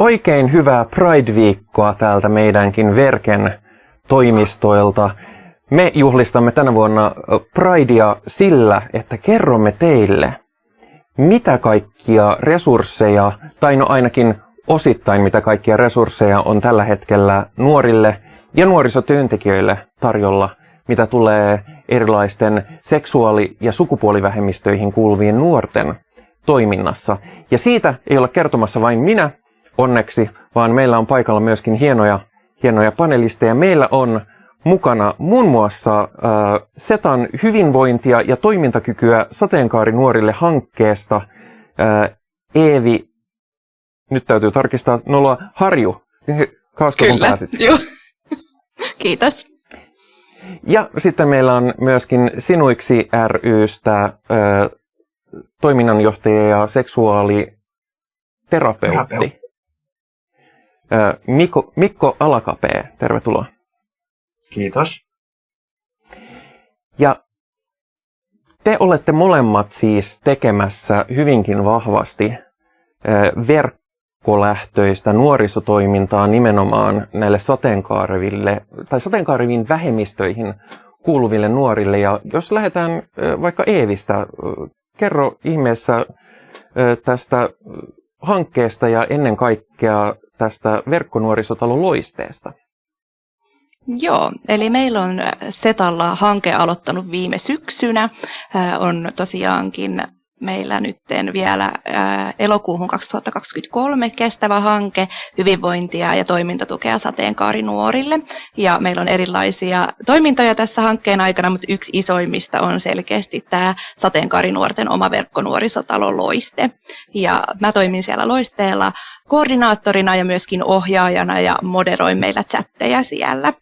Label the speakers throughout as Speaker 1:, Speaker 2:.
Speaker 1: Oikein hyvää Pride-viikkoa täältä meidänkin Verken toimistoilta. Me juhlistamme tänä vuonna Pridea sillä, että kerromme teille, mitä kaikkia resursseja, tai no ainakin osittain mitä kaikkia resursseja on tällä hetkellä nuorille ja nuorisotyöntekijöille tarjolla, mitä tulee erilaisten seksuaali- ja sukupuolivähemmistöihin kuuluvien nuorten toiminnassa. Ja siitä ei ole kertomassa vain minä, onneksi, vaan meillä on paikalla myöskin hienoja, hienoja panelisteja. Meillä on mukana muun muassa äh, SETAn hyvinvointia ja toimintakykyä sateenkaari nuorille hankkeesta äh, Eevi, nyt täytyy tarkistaa, nolla Harju. Kausko
Speaker 2: Kyllä, pääsit? Joo. Kiitos.
Speaker 1: Ja sitten meillä on myöskin Sinuiksi rystä äh, toiminnanjohtaja ja seksuaaliterapeutti. Mikko, Mikko Alakapee, tervetuloa.
Speaker 3: Kiitos.
Speaker 1: Ja te olette molemmat siis tekemässä hyvinkin vahvasti verkkolähtöistä nuorisotoimintaa nimenomaan näille sateenkaareville tai sateenkaareviin vähemmistöihin kuuluville nuorille. Ja jos lähdetään vaikka Eevistä, kerro ihmeessä tästä hankkeesta ja ennen kaikkea tästä verkkonuorisotalon loisteesta.
Speaker 2: Joo, eli meillä on Setalla hanke aloittanut viime syksynä. On tosiaankin meillä nyt vielä elokuuhun 2023 kestävä hanke hyvinvointia ja toimintatukea sateenkaarinuorille. Ja meillä on erilaisia toimintoja tässä hankkeen aikana, mutta yksi isoimmista on selkeästi tämä sateenkaarinuorten oma verkkonuorisotalo Loiste. Ja mä toimin siellä Loisteella koordinaattorina ja myöskin ohjaajana ja moderoin meillä chatteja siellä.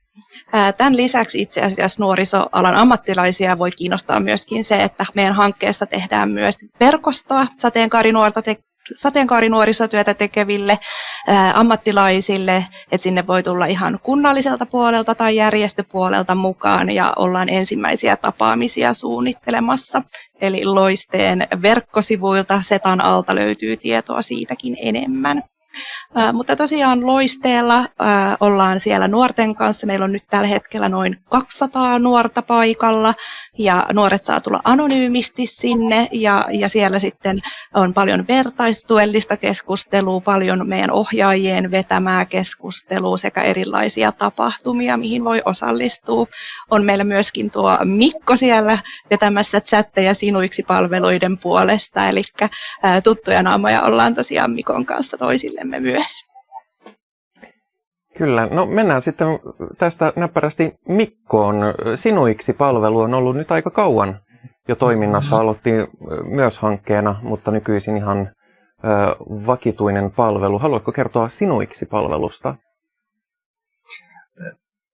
Speaker 2: Tämän lisäksi itse asiassa nuorisoalan ammattilaisia voi kiinnostaa myöskin se, että meidän hankkeessa tehdään myös verkostoa sateenkaarinuorta te- sateenkaarinuorisotyötä tekeville ää, ammattilaisille, että sinne voi tulla ihan kunnalliselta puolelta tai järjestöpuolelta mukaan ja ollaan ensimmäisiä tapaamisia suunnittelemassa. Eli Loisteen verkkosivuilta Setan alta löytyy tietoa siitäkin enemmän. Mutta tosiaan loisteella ollaan siellä nuorten kanssa. Meillä on nyt tällä hetkellä noin 200 nuorta paikalla ja nuoret saa tulla anonyymisti sinne ja, ja siellä sitten on paljon vertaistuellista keskustelua, paljon meidän ohjaajien vetämää keskustelua sekä erilaisia tapahtumia, mihin voi osallistua. On meillä myöskin tuo Mikko siellä vetämässä chatteja sinuiksi palveluiden puolesta, eli tuttuja naamoja ollaan tosiaan Mikon kanssa toisillemme myös.
Speaker 1: Kyllä, no mennään sitten tästä näppärästi Mikkoon. Sinuiksi palvelu on ollut nyt aika kauan jo toiminnassa. Aloitti myös hankkeena, mutta nykyisin ihan vakituinen palvelu. Haluatko kertoa Sinuiksi palvelusta?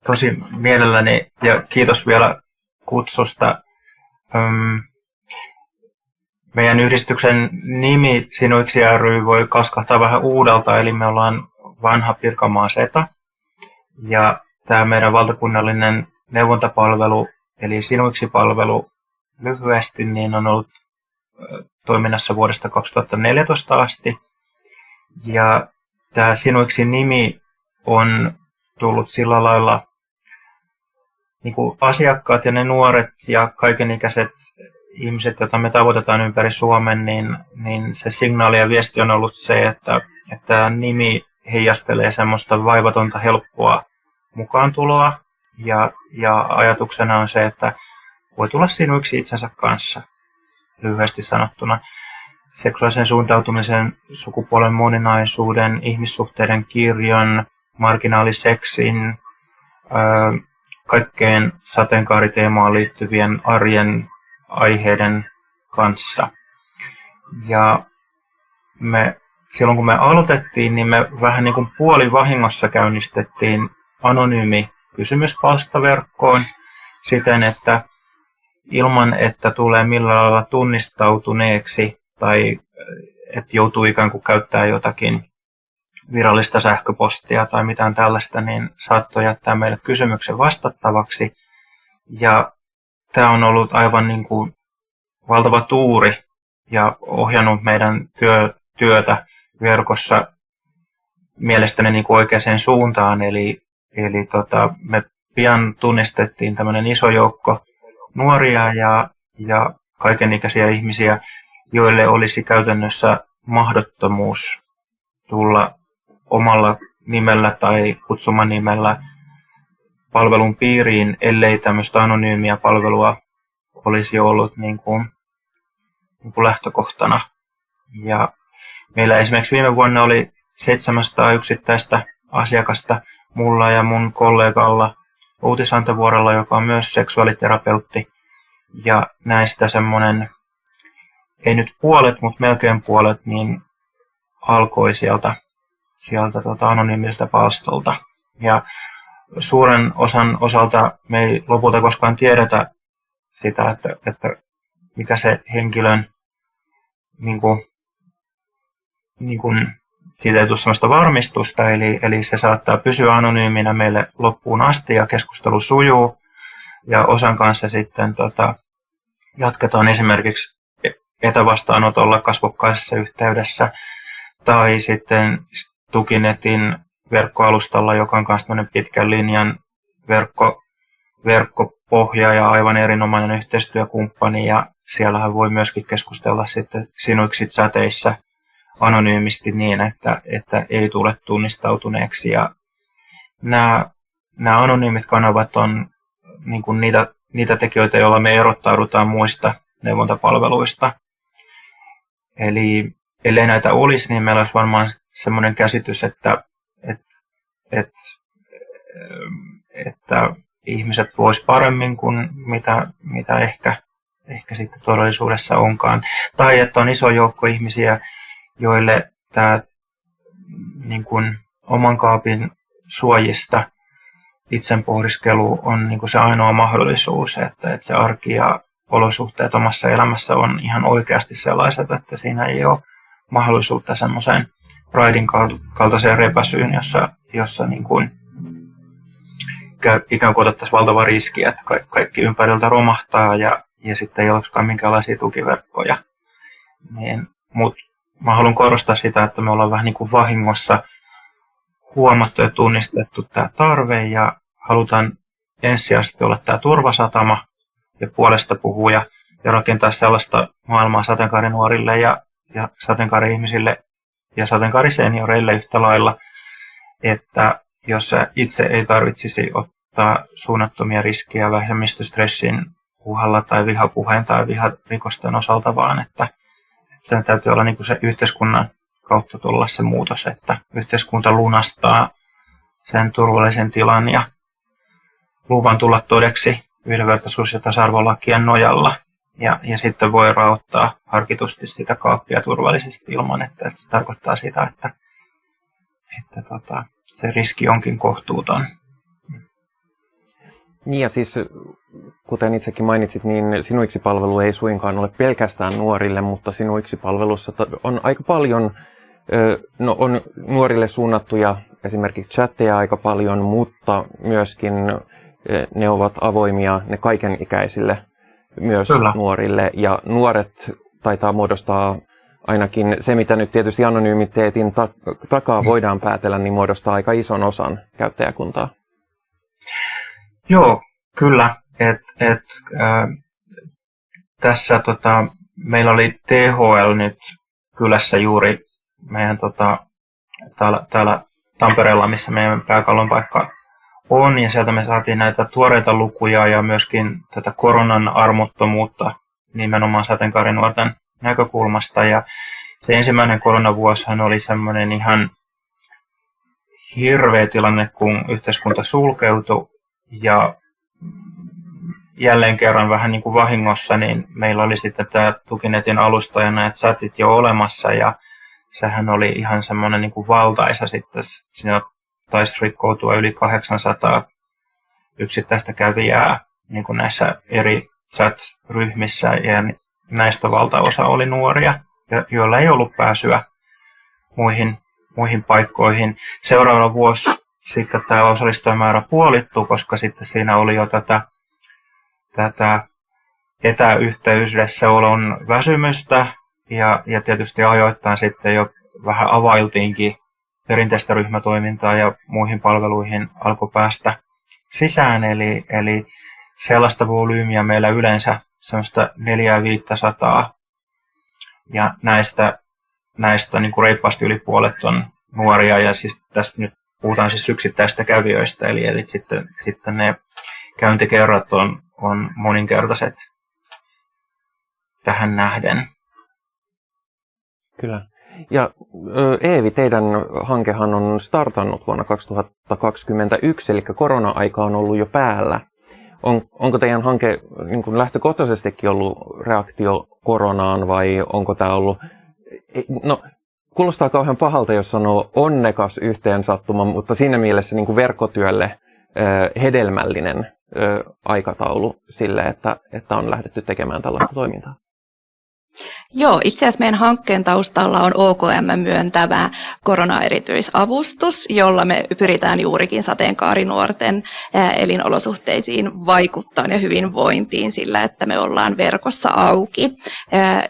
Speaker 3: Tosi mielelläni ja kiitos vielä kutsusta. Meidän yhdistyksen nimi Sinuiksi ry voi kaskahtaa vähän uudelta, eli me ollaan vanha Pirkanmaa SETA. Ja tämä meidän valtakunnallinen neuvontapalvelu, eli Sinuiksi-palvelu lyhyesti, niin on ollut toiminnassa vuodesta 2014 asti. Ja tämä Sinuiksi-nimi on tullut sillä lailla niin kuin asiakkaat ja ne nuoret ja kaikenikäiset ihmiset, joita me tavoitetaan ympäri Suomen, niin, niin se signaali ja viesti on ollut se, että, että nimi heijastelee semmoista vaivatonta, helppoa mukaantuloa. Ja, ja ajatuksena on se, että voi tulla sinuiksi itsensä kanssa, lyhyesti sanottuna. Seksuaalisen suuntautumisen, sukupuolen moninaisuuden, ihmissuhteiden kirjon, marginaaliseksin, kaikkeen sateenkaariteemaan liittyvien arjen aiheiden kanssa. Ja me silloin kun me aloitettiin, niin me vähän niin kuin puolivahingossa käynnistettiin anonyymi kysymyspalsta verkkoon siten, että ilman, että tulee millään lailla tunnistautuneeksi tai että joutuu ikään kuin käyttää jotakin virallista sähköpostia tai mitään tällaista, niin saattoi jättää meille kysymyksen vastattavaksi. Ja tämä on ollut aivan niin kuin valtava tuuri ja ohjannut meidän työ, työtä verkossa mielestäni niin kuin oikeaan suuntaan, eli, eli tota, me pian tunnistettiin tämmöinen iso joukko nuoria ja, ja kaikenikäisiä ihmisiä, joille olisi käytännössä mahdottomuus tulla omalla nimellä tai kutsumanimellä palvelun piiriin, ellei tämmöistä anonyymiä palvelua olisi ollut niin kuin, niin kuin lähtökohtana. Ja meillä esimerkiksi viime vuonna oli 700 yksittäistä asiakasta mulla ja mun kollegalla Outi Santavuorella, joka on myös seksuaaliterapeutti. Ja näistä semmoinen, ei nyt puolet, mutta melkein puolet, niin alkoi sieltä, sieltä tota anonyymiseltä palstolta. Ja suuren osan osalta me ei lopulta koskaan tiedetä sitä, että, että mikä se henkilön niin kuin, niin kuin, siitä ei tule sellaista varmistusta, eli, eli se saattaa pysyä anonyyminä meille loppuun asti ja keskustelu sujuu. Ja osan kanssa sitten tota, jatketaan esimerkiksi etävastaanotolla kasvokkaisessa yhteydessä tai sitten tukinetin verkkoalustalla, joka on myös pitkän linjan verkko, verkkopohja ja aivan erinomainen yhteistyökumppani. Ja siellähän voi myöskin keskustella sitten sinuiksit säteissä anonyymisti niin, että, että ei tule tunnistautuneeksi. Ja nämä, nämä anonyymit kanavat on niin kuin niitä, niitä tekijöitä, joilla me erottaudutaan muista neuvontapalveluista. Eli ellei näitä olisi, niin meillä olisi varmaan semmoinen käsitys, että, että, että ihmiset vois paremmin kuin mitä, mitä ehkä, ehkä sitten todellisuudessa onkaan. Tai että on iso joukko ihmisiä, joille tämä niin kuin, oman kaapin suojista itsen pohdiskelu on niin kuin se ainoa mahdollisuus, että, että se arki ja olosuhteet omassa elämässä on ihan oikeasti sellaiset, että siinä ei ole mahdollisuutta semmoiseen Pridein kaltaiseen repäsyyn, jossa, jossa niin kuin ikään kuin otettaisiin valtava riski, että kaikki ympäriltä romahtaa ja, ja sitten ei olisikaan minkäänlaisia tukiverkkoja. Niin, Mutta mä haluan korostaa sitä, että me ollaan vähän niin kuin vahingossa huomattu ja tunnistettu tämä tarve ja halutaan ensisijaisesti olla tämä turvasatama ja puolesta puhuja ja rakentaa sellaista maailmaa sateenkaarinuorille ja, ja sateenkaari-ihmisille ja sateenkaarisenioreille yhtä lailla, että jos itse ei tarvitsisi ottaa suunnattomia riskejä vähemmistöstressin uhalla tai vihapuheen tai viharikosten osalta, vaan että, että sen täytyy olla niin kuin se yhteiskunnan kautta tulla se muutos, että yhteiskunta lunastaa sen turvallisen tilan ja luvan tulla todeksi yhdenvertaisuus- ja tasa-arvolakien nojalla. Ja, ja sitten voi raottaa harkitusti sitä kaappia turvallisesti ilman, että, että se tarkoittaa sitä, että, että tota, se riski onkin kohtuuton.
Speaker 1: Niin ja siis, kuten itsekin mainitsit, niin Sinuiksi-palvelu ei suinkaan ole pelkästään nuorille, mutta Sinuiksi-palvelussa on aika paljon, no on nuorille suunnattuja esimerkiksi chatteja aika paljon, mutta myöskin ne ovat avoimia ne kaikenikäisille myös Kyllä. nuorille. Ja nuoret taitaa muodostaa ainakin se, mitä nyt tietysti anonymiteetin takaa voidaan päätellä, niin muodostaa aika ison osan käyttäjäkuntaa.
Speaker 3: Joo, kyllä. Et, et, äh, tässä tota, meillä oli THL nyt kylässä juuri meidän tota, täällä, täällä Tampereella, missä meidän pääkallon paikka on, ja sieltä me saatiin näitä tuoreita lukuja ja myöskin tätä koronan armottomuutta nimenomaan sateenkaarinuorten näkökulmasta. Ja se ensimmäinen koronavuosihan oli semmoinen ihan hirveä tilanne, kun yhteiskunta sulkeutui ja jälleen kerran vähän niin kuin vahingossa, niin meillä oli sitten tämä Tukinetin alusta ja nämä chatit jo olemassa ja sehän oli ihan semmoinen niin kuin valtaisa sitten. Siinä taisi rikkoutua yli 800 yksittäistä kävijää niin kuin näissä eri chat-ryhmissä ja näistä valtaosa oli nuoria, joilla ei ollut pääsyä muihin, muihin paikkoihin. Seuraava vuosi sitten tämä osallistujamäärä puolittuu, koska sitten siinä oli jo tätä, tätä etäyhteydessä olon väsymystä ja, ja tietysti ajoittain sitten jo vähän availtiinkin perinteistä ryhmätoimintaa ja muihin palveluihin alkoi päästä sisään. Eli, eli sellaista volyymiä meillä yleensä semmoista 400 ja näistä, näistä niin kuin reippaasti yli puolet on nuoria ja siis tästä nyt puhutaan siis yksittäistä kävijöistä, eli, eli sitten, sitten ne käyntikerrat on, on moninkertaiset tähän nähden.
Speaker 1: Kyllä. Ja Eevi, teidän hankehan on startannut vuonna 2021, eli korona-aika on ollut jo päällä. On, onko teidän hanke niin kuin lähtökohtaisestikin ollut reaktio koronaan vai onko tämä ollut... No, kuulostaa kauhean pahalta, jos sanoo onnekas yhteensattuma, mutta siinä mielessä niin kuin verkkotyölle hedelmällinen aikataulu sille, että, että on lähdetty tekemään tällaista toimintaa.
Speaker 2: Joo, itse asiassa meidän hankkeen taustalla on OKM myöntävä koronaerityisavustus, jolla me pyritään juurikin sateenkaarinuorten elinolosuhteisiin vaikuttaa ja hyvinvointiin sillä, että me ollaan verkossa auki.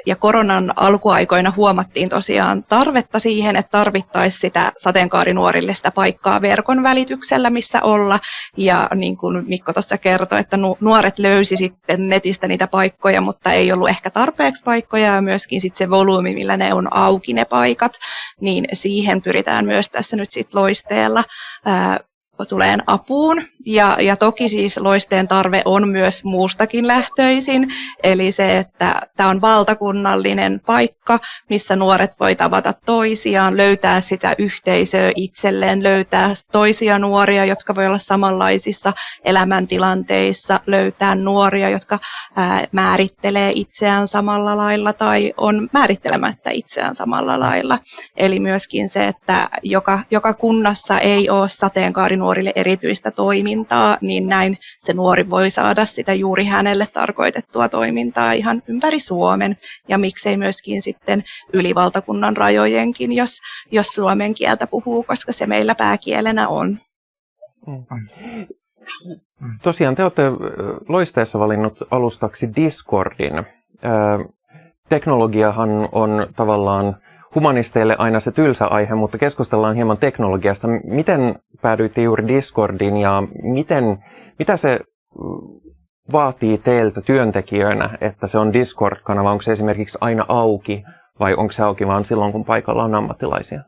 Speaker 2: Ja koronan alkuaikoina huomattiin tosiaan tarvetta siihen, että tarvittaisiin sitä sateenkaarinuorille sitä paikkaa verkon välityksellä, missä olla. Ja niin kuin Mikko tuossa kertoi, että nuoret löysi sitten netistä niitä paikkoja, mutta ei ollut ehkä tarpeeksi paikkoja ja myöskin sit se volyymi, millä ne on auki ne paikat, niin siihen pyritään myös tässä nyt sit loisteella ää, tuleen apuun. Ja, ja toki siis loisteen tarve on myös muustakin lähtöisin, eli se, että tämä on valtakunnallinen paikka, missä nuoret voi tavata toisiaan, löytää sitä yhteisöä itselleen, löytää toisia nuoria, jotka voi olla samanlaisissa elämäntilanteissa, löytää nuoria, jotka ää, määrittelee itseään samalla lailla tai on määrittelemättä itseään samalla lailla. Eli myöskin se, että joka, joka kunnassa ei ole sateenkaarinuorille erityistä toimintaa, niin näin se nuori voi saada sitä juuri hänelle tarkoitettua toimintaa ihan ympäri Suomen ja miksei myöskin sitten yli valtakunnan rajojenkin, jos, jos suomen kieltä puhuu, koska se meillä pääkielenä on.
Speaker 1: Tosiaan te olette loisteessa valinnut alustaksi Discordin. Teknologiahan on tavallaan humanisteille aina se tylsä aihe, mutta keskustellaan hieman teknologiasta. Miten päädyitte juuri Discordiin ja miten, mitä se mm, vaatii teiltä työntekijöinä, että se on Discord-kanava? Onko se esimerkiksi aina auki vai onko se auki vain silloin, kun paikalla on ammattilaisia?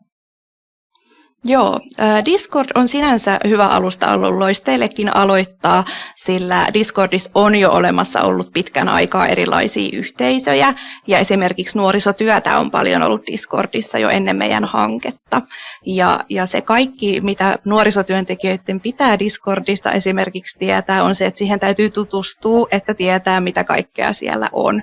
Speaker 2: Joo, Discord on sinänsä hyvä alusta ollut loisteillekin aloittaa, sillä Discordissa on jo olemassa ollut pitkän aikaa erilaisia yhteisöjä, ja esimerkiksi nuorisotyötä on paljon ollut Discordissa jo ennen meidän hanketta. Ja, ja se kaikki, mitä nuorisotyöntekijöiden pitää Discordissa esimerkiksi tietää, on se, että siihen täytyy tutustua, että tietää, mitä kaikkea siellä on.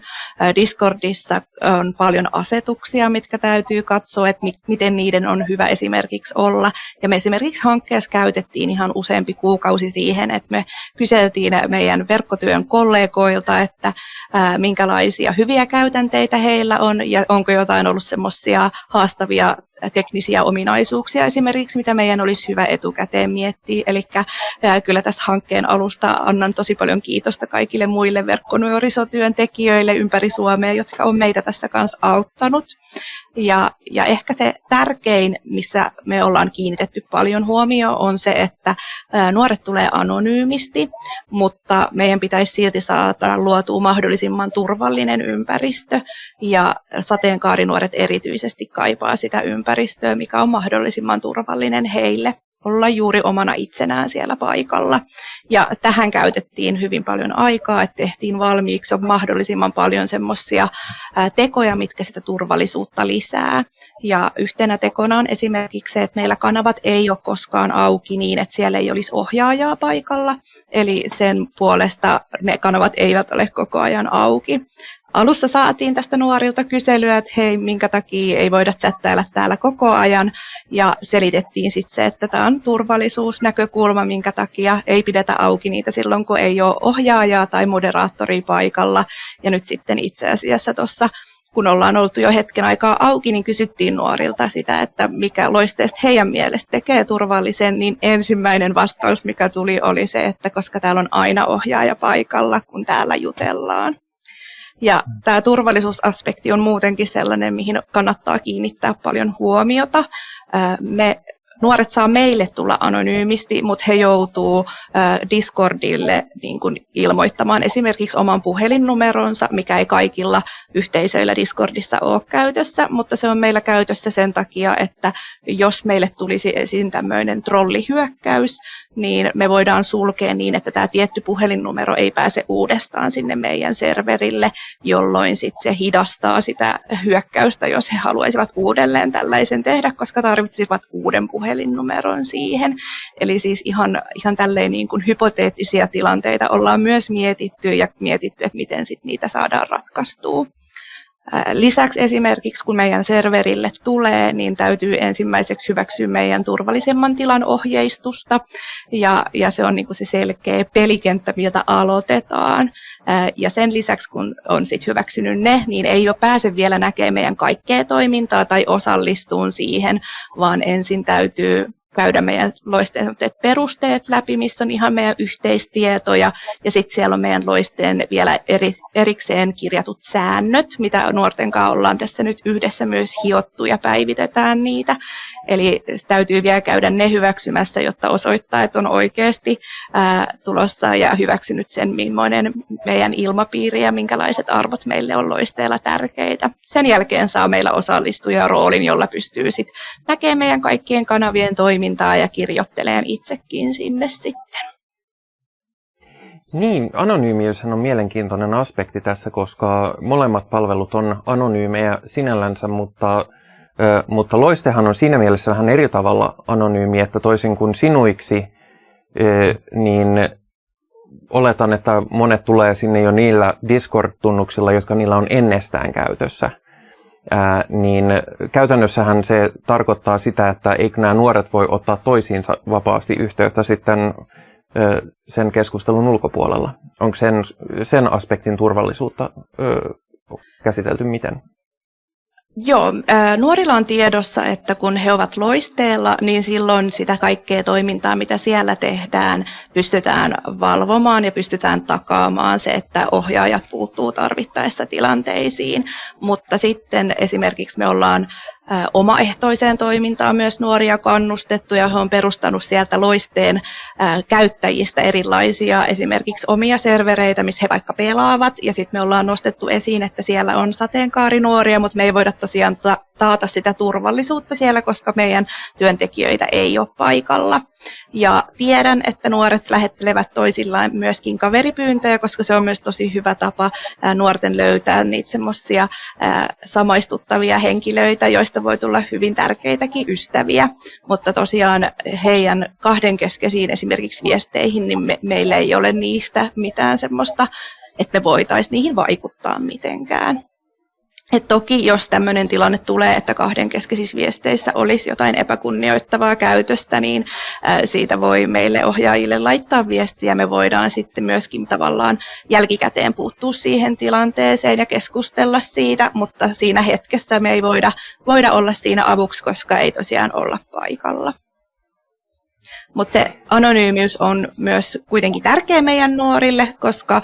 Speaker 2: Discordissa on paljon asetuksia, mitkä täytyy katsoa, että miten niiden on hyvä esimerkiksi olla olla. Ja me esimerkiksi hankkeessa käytettiin ihan useampi kuukausi siihen, että me kyseltiin meidän verkkotyön kollegoilta, että ää, minkälaisia hyviä käytänteitä heillä on ja onko jotain ollut semmoisia haastavia teknisiä ominaisuuksia esimerkiksi, mitä meidän olisi hyvä etukäteen miettiä. Eli kyllä tästä hankkeen alusta annan tosi paljon kiitosta kaikille muille verkkonuorisotyöntekijöille ympäri Suomea, jotka on meitä tässä kanssa auttanut. Ja, ja ehkä se tärkein, missä me ollaan kiinnitetty paljon huomioon, on se, että nuoret tulee anonyymisti, mutta meidän pitäisi silti saada luotua mahdollisimman turvallinen ympäristö. Ja sateenkaarinuoret erityisesti kaipaa sitä ympäristöä, mikä on mahdollisimman turvallinen heille olla juuri omana itsenään siellä paikalla. Ja tähän käytettiin hyvin paljon aikaa, että tehtiin valmiiksi mahdollisimman paljon semmoisia tekoja, mitkä sitä turvallisuutta lisää. Ja yhtenä tekona on esimerkiksi se, että meillä kanavat ei ole koskaan auki niin, että siellä ei olisi ohjaajaa paikalla. Eli sen puolesta ne kanavat eivät ole koko ajan auki. Alussa saatiin tästä nuorilta kyselyä, että hei, minkä takia ei voida chattailla täällä koko ajan. Ja selitettiin sitten se, että tämä on turvallisuusnäkökulma, minkä takia ei pidetä auki niitä silloin, kun ei ole ohjaajaa tai moderaattoria paikalla. Ja nyt sitten itse asiassa tuossa kun ollaan oltu jo hetken aikaa auki, niin kysyttiin nuorilta sitä, että mikä loisteesta heidän mielestä tekee turvallisen, niin ensimmäinen vastaus, mikä tuli, oli se, että koska täällä on aina ohjaaja paikalla, kun täällä jutellaan. Ja tämä turvallisuusaspekti on muutenkin sellainen, mihin kannattaa kiinnittää paljon huomiota. Me nuoret saa meille tulla anonyymisti, mutta he joutuu Discordille niin kuin ilmoittamaan esimerkiksi oman puhelinnumeronsa, mikä ei kaikilla yhteisöillä Discordissa ole käytössä, mutta se on meillä käytössä sen takia, että jos meille tulisi esiin tämmöinen trollihyökkäys, niin me voidaan sulkea niin, että tämä tietty puhelinnumero ei pääse uudestaan sinne meidän serverille, jolloin sitten se hidastaa sitä hyökkäystä, jos he haluaisivat uudelleen tällaisen tehdä, koska tarvitsisivat uuden puhelinnumeron siihen. Eli siis ihan, ihan tälleen niin kuin hypoteettisia tilanteita ollaan myös mietitty ja mietitty, että miten sit niitä saadaan ratkaistua. Lisäksi esimerkiksi kun meidän serverille tulee, niin täytyy ensimmäiseksi hyväksyä meidän turvallisemman tilan ohjeistusta. Ja, ja se on niin kuin se selkeä pelikenttä, miltä aloitetaan. Ja sen lisäksi kun on sit hyväksynyt ne, niin ei jo pääse vielä näkemään meidän kaikkea toimintaa tai osallistuun siihen, vaan ensin täytyy käydä meidän loisteen perusteet läpi, missä on ihan meidän yhteistietoja, ja sitten siellä on meidän loisteen vielä eri, erikseen kirjatut säännöt, mitä nuorten kanssa ollaan tässä nyt yhdessä myös hiottu ja päivitetään niitä. Eli täytyy vielä käydä ne hyväksymässä, jotta osoittaa, että on oikeasti ää, tulossa ja hyväksynyt sen, millainen meidän ilmapiiri ja minkälaiset arvot meille on loisteella tärkeitä. Sen jälkeen saa meillä osallistuja roolin, jolla pystyy sitten näkemään meidän kaikkien kanavien toimintaa ja kirjoitteleen itsekin sinne sitten.
Speaker 1: Niin, anonyymiyshän on mielenkiintoinen aspekti tässä, koska molemmat palvelut on anonyymejä sinällänsä, mutta mutta loistehan on siinä mielessä vähän eri tavalla anonyymi, että toisin kuin sinuiksi, niin oletan, että monet tulee sinne jo niillä Discord-tunnuksilla, jotka niillä on ennestään käytössä. Ää, niin käytännössähän se tarkoittaa sitä, että eikö nämä nuoret voi ottaa toisiinsa vapaasti yhteyttä sitten ö, sen keskustelun ulkopuolella. Onko sen, sen aspektin turvallisuutta ö, käsitelty miten?
Speaker 2: Joo, nuorilla on tiedossa, että kun he ovat loisteella, niin silloin sitä kaikkea toimintaa, mitä siellä tehdään, pystytään valvomaan ja pystytään takaamaan se, että ohjaajat puuttuu tarvittaessa tilanteisiin. Mutta sitten esimerkiksi me ollaan omaehtoiseen toimintaan myös nuoria kannustettu ja he on perustanut sieltä loisteen käyttäjistä erilaisia esimerkiksi omia servereitä, missä he vaikka pelaavat ja sitten me ollaan nostettu esiin, että siellä on sateenkaarinuoria, mutta me ei voida tosiaan taata sitä turvallisuutta siellä, koska meidän työntekijöitä ei ole paikalla. Ja tiedän, että nuoret lähettelevät toisillaan myöskin kaveripyyntöjä, koska se on myös tosi hyvä tapa nuorten löytää niitä semmoisia samaistuttavia henkilöitä, joista voi tulla hyvin tärkeitäkin ystäviä. Mutta tosiaan heidän kahdenkeskeisiin esimerkiksi viesteihin, niin me, meillä ei ole niistä mitään semmoista, että me voitaisiin niihin vaikuttaa mitenkään. Et toki jos tämmöinen tilanne tulee, että kahden keskeisissä viesteissä olisi jotain epäkunnioittavaa käytöstä, niin siitä voi meille ohjaajille laittaa viestiä. Me voidaan sitten myöskin tavallaan jälkikäteen puuttua siihen tilanteeseen ja keskustella siitä, mutta siinä hetkessä me ei voida, voida olla siinä avuksi, koska ei tosiaan olla paikalla. Mutta se anonyymiys on myös kuitenkin tärkeä meidän nuorille, koska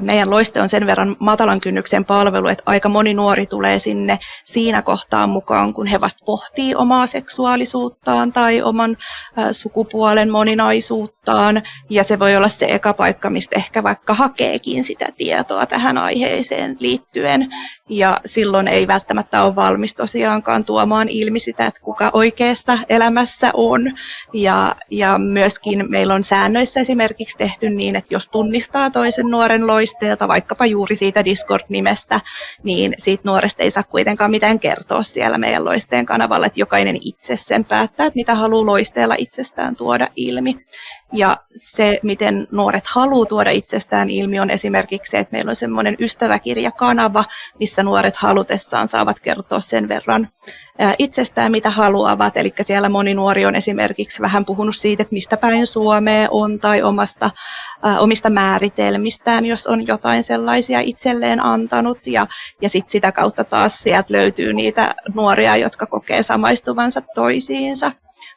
Speaker 2: meidän loiste on sen verran matalan kynnyksen palvelu, että aika moni nuori tulee sinne siinä kohtaan mukaan, kun he vasta pohtii omaa seksuaalisuuttaan tai oman sukupuolen moninaisuuttaan. Ja se voi olla se eka paikka, mistä ehkä vaikka hakeekin sitä tietoa tähän aiheeseen liittyen. Ja silloin ei välttämättä ole valmis tosiaankaan tuomaan ilmi sitä, että kuka oikeassa elämässä on. Ja, ja myöskin meillä on säännöissä esimerkiksi tehty niin, että jos tunnistaa toisen nuoren loisteelta, vaikkapa juuri siitä Discord-nimestä, niin siitä nuoresta ei saa kuitenkaan mitään kertoa siellä meidän loisteen kanavalla, että jokainen itse sen päättää, että mitä haluaa loisteella itsestään tuoda ilmi. Ja se, miten nuoret haluaa tuoda itsestään ilmi, on esimerkiksi se, että meillä on semmoinen ystäväkirjakanava, missä nuoret halutessaan saavat kertoa sen verran itsestään, mitä haluavat. Eli siellä moni nuori on esimerkiksi vähän puhunut siitä, että mistä päin Suomea on tai omasta, omista määritelmistään, jos on jotain sellaisia itselleen antanut. Ja, ja sit sitä kautta taas sieltä löytyy niitä nuoria, jotka kokee samaistuvansa toisiinsa.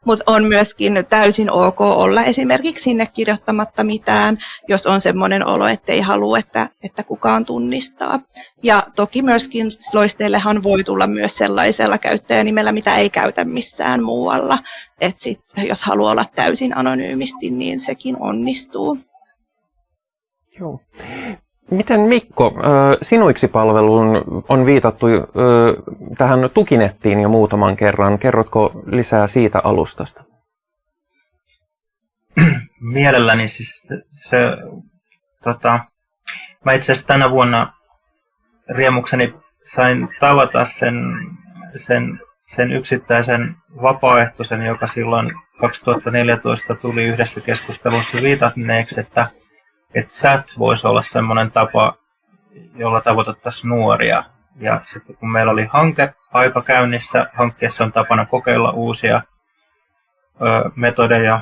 Speaker 2: Mutta on myöskin täysin ok olla esimerkiksi sinne kirjoittamatta mitään, jos on semmoinen olo, että ei halua, että, että kukaan tunnistaa. Ja toki myöskin loisteillehan voi tulla myös sellaisella käyttäjänimellä, mitä ei käytä missään muualla. Et sit, jos haluaa olla täysin anonyymisti, niin sekin onnistuu.
Speaker 1: Joo. Miten Mikko, sinuiksi palveluun on viitattu tähän tukinettiin jo muutaman kerran. Kerrotko lisää siitä alustasta?
Speaker 3: Mielelläni siis se, tota, mä itse asiassa tänä vuonna riemukseni sain tavata sen, sen, sen yksittäisen vapaaehtoisen, joka silloin 2014 tuli yhdessä keskustelussa viitanneeksi, että että chat voisi olla semmoinen tapa, jolla tavoitettaisiin nuoria. Ja sitten kun meillä oli hanke aika käynnissä, hankkeessa on tapana kokeilla uusia ö, metodeja,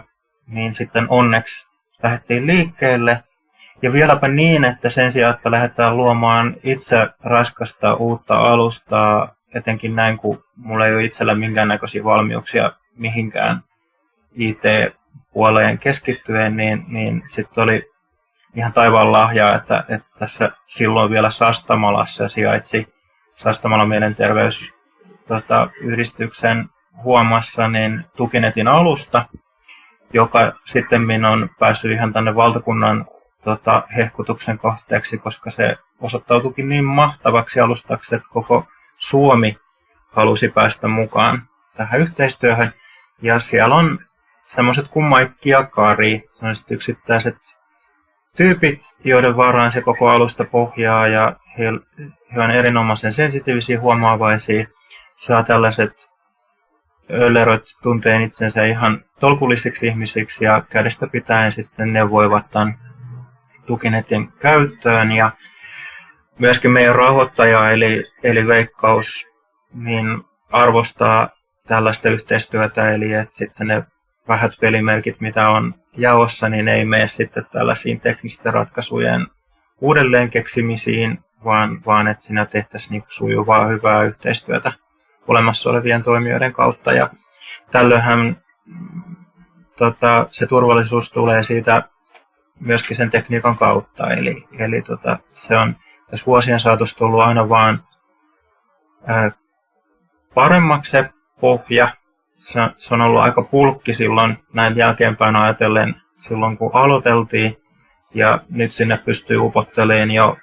Speaker 3: niin sitten onneksi lähdettiin liikkeelle. Ja vieläpä niin, että sen sijaan, että lähdetään luomaan itse raskasta uutta alustaa, etenkin näin, kun mulla ei ole itsellä minkäännäköisiä valmiuksia mihinkään IT-puoleen keskittyen, niin, niin sitten oli ihan taivaan lahjaa, että, että tässä silloin vielä Sastamalassa sijaitsi Sastamalan mielenterveysyhdistyksen tota, huomassa niin Tukinetin alusta, joka sitten on päässyt ihan tänne valtakunnan tota, hehkutuksen kohteeksi, koska se osoittautuikin niin mahtavaksi alustaksi, että koko Suomi halusi päästä mukaan tähän yhteistyöhön. Ja siellä on semmoiset kuin Maikki ja Kari, yksittäiset tyypit, joiden varaan se koko alusta pohjaa ja he, he on erinomaisen sensitiivisiä, huomaavaisia, saa tällaiset ölerot tunteen itsensä ihan tolkullisiksi ihmisiksi ja kädestä pitäen sitten neuvoivat tämän tukinetin käyttöön. Ja myöskin meidän rahoittaja eli, eli Veikkaus niin arvostaa tällaista yhteistyötä eli että sitten ne vähät pelimerkit mitä on jaossa, niin ei mene sitten tällaisiin teknisten ratkaisujen uudelleen keksimisiin, vaan, vaan että siinä tehtäisiin niin sujuvaa, hyvää yhteistyötä olemassa olevien toimijoiden kautta. Ja tällöinhän tota, se turvallisuus tulee siitä myöskin sen tekniikan kautta. Eli, eli tota, se on tässä vuosien saatossa tullut aina vaan ää, paremmaksi se pohja, se, se on ollut aika pulkki silloin näin jälkeenpäin ajatellen silloin kun aloiteltiin. Ja nyt sinne pystyy upottelemaan jo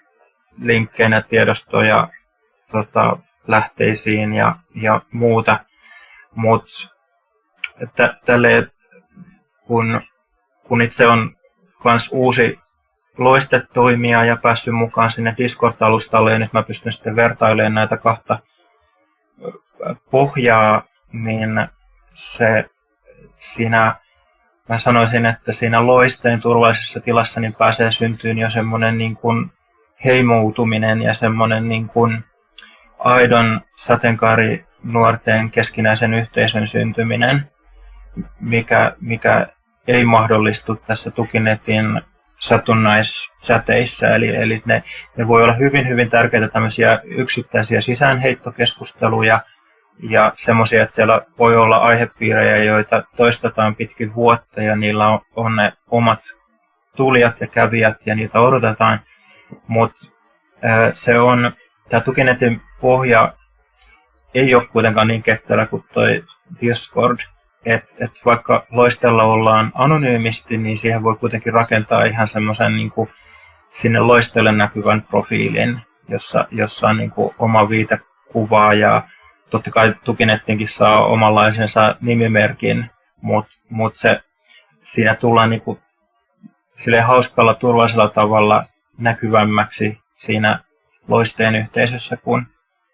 Speaker 3: linkkeinä tiedostoja tota, lähteisiin ja, ja muuta. Mutta tälle kun, kun itse on kans uusi loistetoimija ja päässyt mukaan sinne Discord-alustalle ja nyt mä pystyn sitten vertailemaan näitä kahta pohjaa, niin se siinä mä sanoisin, että siinä loisteen turvallisessa tilassa niin pääsee syntyyn jo semmoinen niin kuin heimoutuminen ja semmoinen niin kuin aidon sateenkaari nuorten keskinäisen yhteisön syntyminen, mikä, mikä ei mahdollistu tässä tukinetin satunnaissäteissä. Eli, eli ne, ne voi olla hyvin, hyvin tärkeitä tämmöisiä yksittäisiä sisäänheittokeskusteluja – ja semmoisia, että siellä voi olla aihepiirejä, joita toistetaan pitkin vuotta ja niillä on, on ne omat tulijat ja kävijät ja niitä odotetaan. Mutta se on, tämä tukinetin pohja ei ole kuitenkaan niin ketterä kuin toi Discord. että et vaikka loistella ollaan anonyymisti, niin siihen voi kuitenkin rakentaa ihan semmoisen niin sinne loistelle näkyvän profiilin, jossa, jossa on niin kuin oma viitekuvaa ja totta kai tukinettinkin saa omanlaisensa nimimerkin, mutta mut se, siinä tullaan niinku sille hauskalla, turvallisella tavalla näkyvämmäksi siinä loisteen yhteisössä kuin,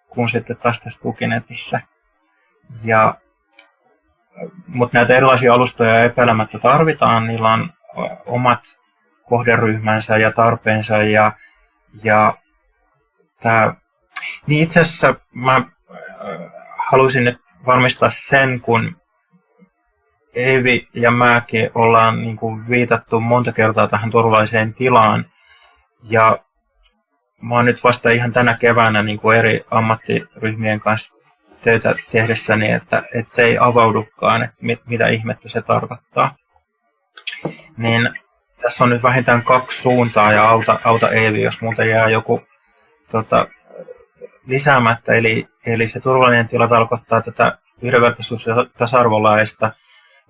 Speaker 3: kuin sitten taas tässä tukinetissä. Ja, mutta näitä erilaisia alustoja epäilemättä tarvitaan, niillä on omat kohderyhmänsä ja tarpeensa ja, ja tää, niin itse asiassa mä haluaisin nyt varmistaa sen, kun Evi ja mäkin ollaan niin kuin viitattu monta kertaa tähän turvalliseen tilaan. Ja mä oon nyt vasta ihan tänä keväänä niin kuin eri ammattiryhmien kanssa töitä tehdessäni, että, että se ei avaudukaan, että mit, mitä ihmettä se tarkoittaa. Niin tässä on nyt vähintään kaksi suuntaa ja auta, auta Eevi, jos muuten jää joku tota, lisäämättä. Eli, eli se turvallinen tila tarkoittaa tätä yhdenvertaisuus- ja tasa-arvolaista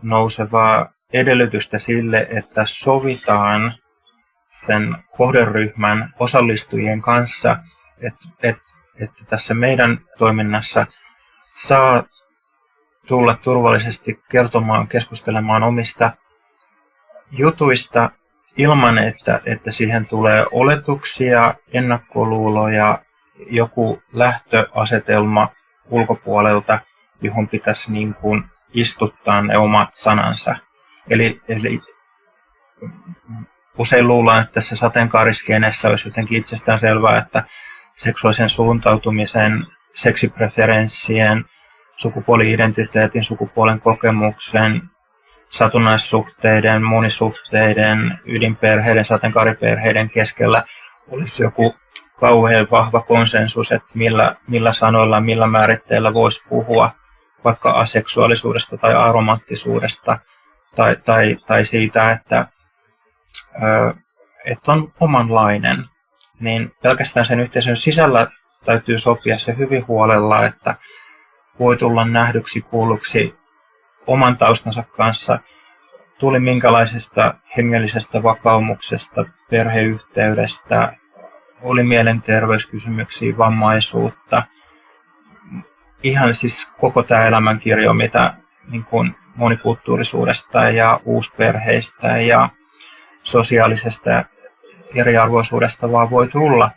Speaker 3: nousevaa edellytystä sille, että sovitaan sen kohderyhmän osallistujien kanssa, että, että, että tässä meidän toiminnassa saa tulla turvallisesti kertomaan, keskustelemaan omista jutuista ilman, että, että siihen tulee oletuksia, ennakkoluuloja, joku lähtöasetelma ulkopuolelta, johon pitäisi niin kuin istuttaa ne omat sanansa. Eli, eli usein luullaan, että tässä sateenkaariskeneessä olisi jotenkin itsestään selvää, että seksuaalisen suuntautumisen, seksipreferenssien, sukupuoli-identiteetin, sukupuolen kokemuksen, satunnaissuhteiden, monisuhteiden, ydinperheiden, sateenkaariperheiden keskellä olisi joku kauhean vahva konsensus, että millä, millä sanoilla, millä määritteillä voisi puhua vaikka aseksuaalisuudesta tai aromanttisuudesta tai, tai, tai siitä, että, että on omanlainen, niin pelkästään sen yhteisön sisällä täytyy sopia se hyvin huolella, että voi tulla nähdyksi, kuulluksi oman taustansa kanssa, tuli minkälaisesta hengellisestä vakaumuksesta, perheyhteydestä, oli mielenterveyskysymyksiä, vammaisuutta, ihan siis koko tämä elämänkirjo, mitä niin kuin monikulttuurisuudesta ja uusperheistä ja sosiaalisesta eriarvoisuudesta vaan voi tulla.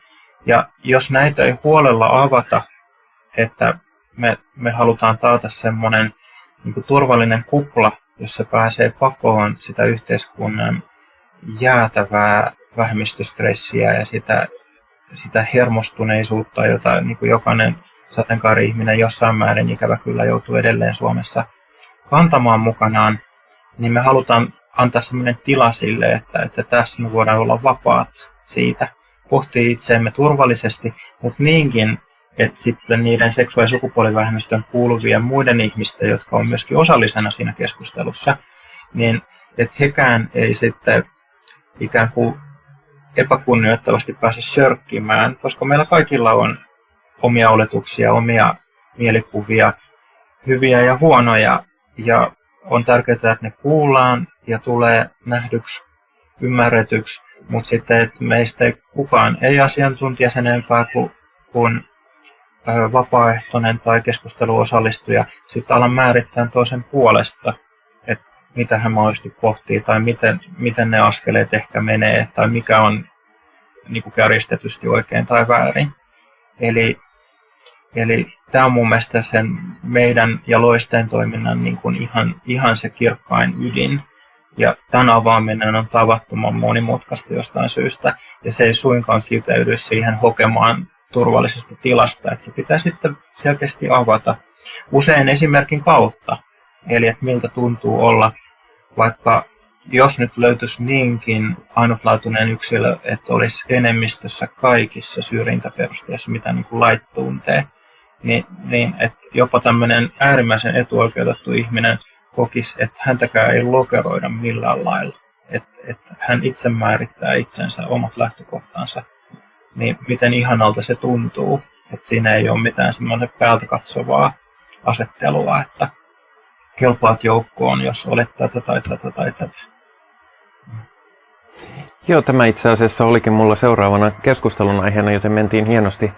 Speaker 3: Ja jos näitä ei huolella avata, että me, me halutaan taata semmoinen niin turvallinen kupla, jossa pääsee pakoon sitä yhteiskunnan jäätävää vähemmistöstressiä ja sitä, sitä hermostuneisuutta, jota niin kuin jokainen sateenkaari-ihminen jossain määrin ikävä kyllä joutuu edelleen Suomessa kantamaan mukanaan, niin me halutaan antaa sellainen tila sille, että, että tässä me voidaan olla vapaat siitä, pohtia itseemme turvallisesti, mutta niinkin, että sitten niiden seksuaali- ja sukupuolivähemmistön kuuluvien muiden ihmisten, jotka on myöskin osallisena siinä keskustelussa, niin että hekään ei sitten ikään kuin epäkunnioittavasti pääse sörkkimään, koska meillä kaikilla on omia oletuksia, omia mielikuvia, hyviä ja huonoja, ja on tärkeää, että ne kuullaan ja tulee nähdyksi, ymmärretyksi, mutta sitten, että meistä ei, kukaan ei asiantuntija sen enempää kuin, kuin vapaaehtoinen tai keskusteluosallistuja. Sitten alan määrittää toisen puolesta, mitä hän mahdollisesti pohtii tai miten, miten ne askeleet ehkä menee tai mikä on niin kuin kärjistetysti oikein tai väärin. Eli, eli tämä on mun mielestä sen meidän ja loisteen toiminnan niin kuin ihan, ihan se kirkkain ydin. Ja tämän avaaminen on tavattoman monimutkaista jostain syystä, ja se ei suinkaan kiteydy siihen hokemaan turvallisesta tilasta, että se pitää sitten selkeästi avata usein esimerkin kautta. Eli että miltä tuntuu olla, vaikka jos nyt löytyisi niinkin ainutlaatuinen yksilö, että olisi enemmistössä kaikissa syrjintäperusteissa, mitä niin kuin lait tuntee, niin, niin että jopa tämmöinen äärimmäisen etuoikeutettu ihminen kokisi, että häntäkään ei lokeroida millään lailla. Että, että hän itse määrittää itsensä, omat lähtökohtansa niin miten ihanalta se tuntuu. Että siinä ei ole mitään semmoinen päältä katsovaa asettelua, että kelpaat joukkoon, jos olet tätä tai tätä tai tätä.
Speaker 1: Joo, tämä itse asiassa olikin mulla seuraavana keskustelun aiheena, joten mentiin hienosti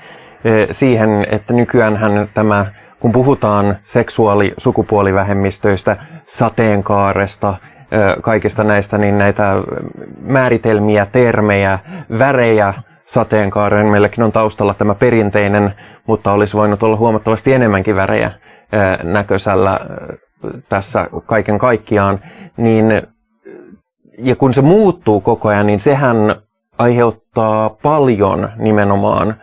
Speaker 1: e, siihen, että nykyään tämä, kun puhutaan seksuaali-sukupuolivähemmistöistä, sateenkaaresta, e, kaikista näistä, niin näitä määritelmiä, termejä, värejä, sateenkaaren. Meilläkin on taustalla tämä perinteinen, mutta olisi voinut olla huomattavasti enemmänkin värejä näköisellä tässä kaiken kaikkiaan. Niin, ja kun se muuttuu koko ajan, niin sehän aiheuttaa paljon nimenomaan.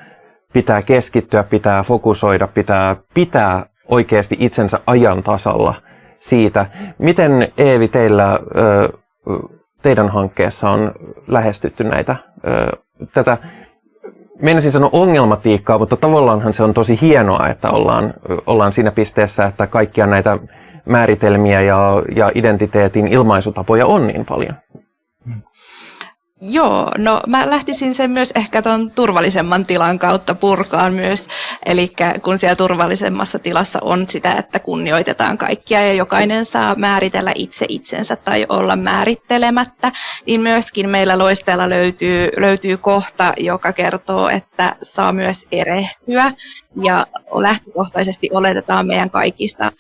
Speaker 1: Pitää keskittyä, pitää fokusoida, pitää pitää oikeasti itsensä ajan tasalla siitä. Miten Eevi teillä, teidän hankkeessa on lähestytty näitä, tätä meinasin sanoa ongelmatiikkaa, mutta tavallaanhan se on tosi hienoa, että ollaan, ollaan siinä pisteessä, että kaikkia näitä määritelmiä ja, ja identiteetin ilmaisutapoja on niin paljon.
Speaker 2: Joo, no mä lähtisin sen myös ehkä tuon turvallisemman tilan kautta purkaan myös. Eli kun siellä turvallisemmassa tilassa on sitä, että kunnioitetaan kaikkia ja jokainen saa määritellä itse itsensä tai olla määrittelemättä, niin myöskin meillä loisteella löytyy, löytyy kohta, joka kertoo, että saa myös erehtyä ja lähtökohtaisesti oletetaan meidän kaikista